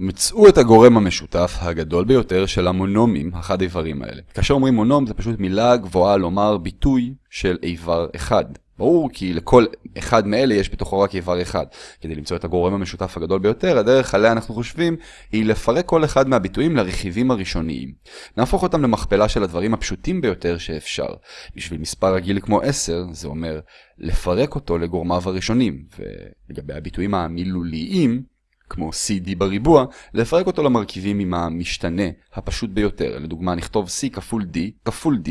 מצאו את הגורם המשותף הגדול ביותר של המונומים, החד איברים האלה. כאשר אומרים מונום זה פשוט מילה גבוהה לומר ביטוי של איבר אחד. ברור כי לכל אחד מאלה יש בתוכו רק איבר אחד. כדי למצוא את הגורם המשותף הגדול ביותר, הדרך עליה אנחנו חושבים היא לפרק כל אחד מהביטויים לרכיבים הראשוניים. נהפוך אותם למכפלה של הדברים הפשוטים ביותר שאפשר. בשביל מספר רגיל כמו 10, זה אומר לפרק אותו לגורמיו הראשונים, ולגבי הביטויים המילוליים, כמו CD בריבוע, לפרק אותו למרכיבים עם המשתנה הפשוט ביותר. לדוגמה נכתוב C כפול D כפול D.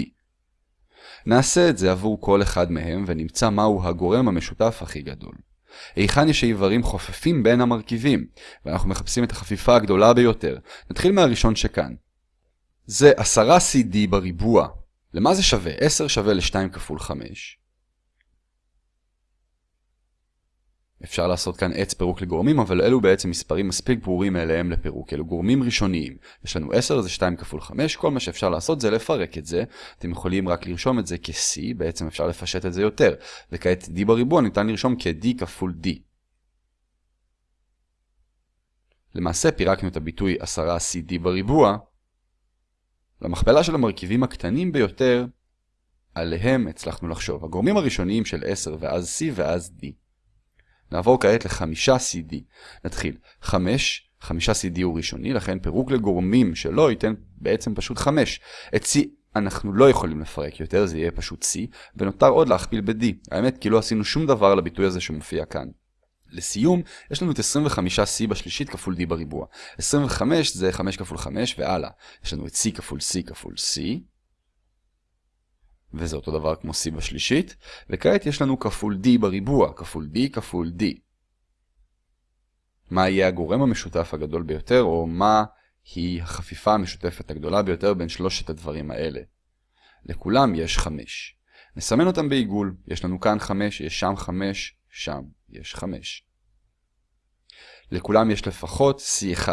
נעשה את זה עבור כל אחד מהם ונמצא מהו הגורם המשותף הכי גדול. היכן יש איברים חופפים בין המרכיבים, ואנחנו מחפשים את החפיפה הגדולה ביותר. נתחיל מהראשון שכאן. זה 10 CD בריבוע. למה זה שווה? 10 שווה ל-2 כפול 5. אפשר לעשות כאן עץ פירוק לגורמים, אבל אלו בעצם מספרים מספיק ברורים מאליהם לפירוק. אלו גורמים ראשוניים. יש לנו 10, זה 2 כפול 5, כל מה שאפשר לעשות זה לפרק את זה. אתם יכולים רק לרשום את זה כ-C, בעצם אפשר לפשט את זה יותר. וכעת D בריבוע ניתן לרשום כ-D כפול D. למעשה פירקנו את הביטוי 10CD בריבוע למכפלה של המרכיבים הקטנים ביותר, עליהם הצלחנו לחשוב. הגורמים הראשוניים של 10 ואז C ואז D. נעבור כעת לחמישה CD. נתחיל. חמש, חמישה CD הוא ראשוני, לכן פירוק לגורמים שלו ייתן בעצם פשוט חמש. את C אנחנו לא יכולים לפרק יותר, זה יהיה פשוט C, ונותר עוד להכפיל ב-D. האמת כי לא עשינו שום דבר לביטוי הזה שמופיע כאן. לסיום, יש לנו את 25C בשלישית כפול D בריבוע. 25 זה 5 כפול 5 והלאה. יש לנו את C כפול C כפול C. וזה אותו דבר כמו C בשלישית, וכעת יש לנו כפול D בריבוע, כפול D כפול D. מה יהיה הגורם המשותף הגדול ביותר, או מה היא החפיפה המשותפת הגדולה ביותר בין שלושת הדברים האלה? לכולם יש 5. נסמן אותם בעיגול, יש לנו כאן 5, יש שם 5, שם יש 5. לכולם יש לפחות C1.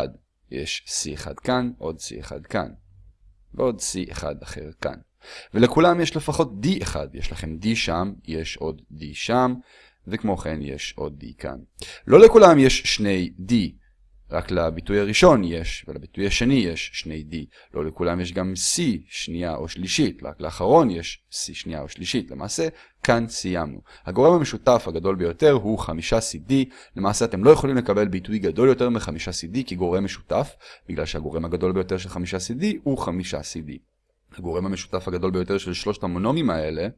יש C1 כאן, עוד C1 כאן, ועוד C1 אחר כאן. ולכולם יש לפחות D אחד, יש לכם D שם, יש עוד D שם, וכמו כן יש עוד D כאן. לא לכולם יש שני D, רק לביטוי הראשון יש, ולביטוי השני יש שני D. לא לכולם יש גם C שנייה או שלישית, רק לאחרון יש C שנייה או שלישית. למעשה, כאן סיימנו. הגורם המשותף הגדול ביותר הוא 5CD. למעשה אתם לא יכולים לקבל ביטוי גדול יותר מ-5CD כגורם משותף, בגלל שהגורם הגדול ביותר של 5CD הוא 5CD. הגורם המשותף הגדול ביותר של שלושת המונומים האלה,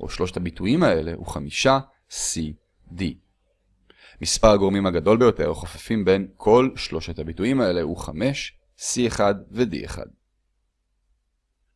או שלושת הביטויים האלה, הוא חמישה CD. מספר הגורמים הגדול ביותר החופפים בין כל שלושת הביטויים האלה הוא 5, C1 ו-D1.